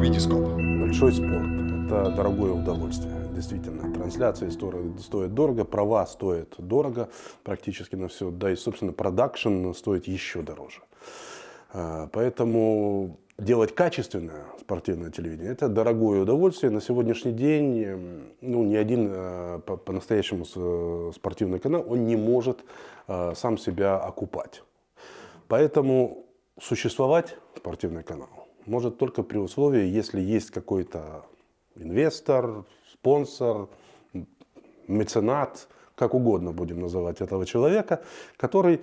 Витископ. Большой спорт – это дорогое удовольствие. Действительно, трансляции стоят, дорого, права стоят дорого практически на все. Да и, собственно, продакшн стоит еще дороже. А, Поэтому делать качественное спортивное телевидение – это дорогое удовольствие. На сегодняшний день м, ну, ни один э, по- по-настоящему э, спортивный канал он не может э, сам себя окупать. Поэтому существовать спортивный канал может только при условии, если есть какой-то инвестор, спонсор, меценат, как угодно будем называть этого человека, который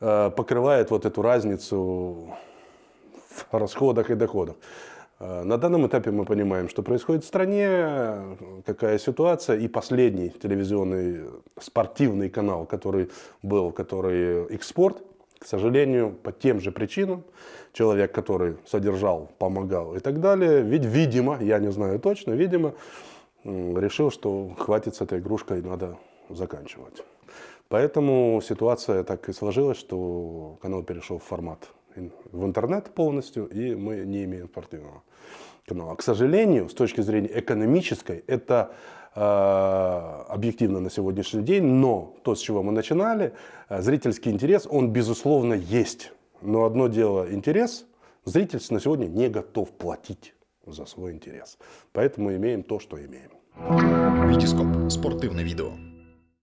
э, покрывает вот эту разницу в расходах и доходах. Э, На данном этапе мы понимаем, что происходит в стране, какая ситуация. И последний телевизионный спортивный канал, который был, который «Экспорт», к сожалению, по тем же причинам, человек, который содержал, помогал и так далее, ведь, видимо, я не знаю точно, видимо, решил, что хватит с этой игрушкой, надо заканчивать. Поэтому ситуация так и сложилась, что канал перешел в формат в интернет полностью, и мы не имеем спортивного канала. К сожалению, с точки зрения экономической, это э, объективно на сегодняшний день, но то, с чего мы начинали, э, зрительский интерес, он безусловно есть. Но одно дело интерес, зритель на сегодня не готов платить за свой интерес. Поэтому имеем то, что имеем. Витископ. Спортивне відео.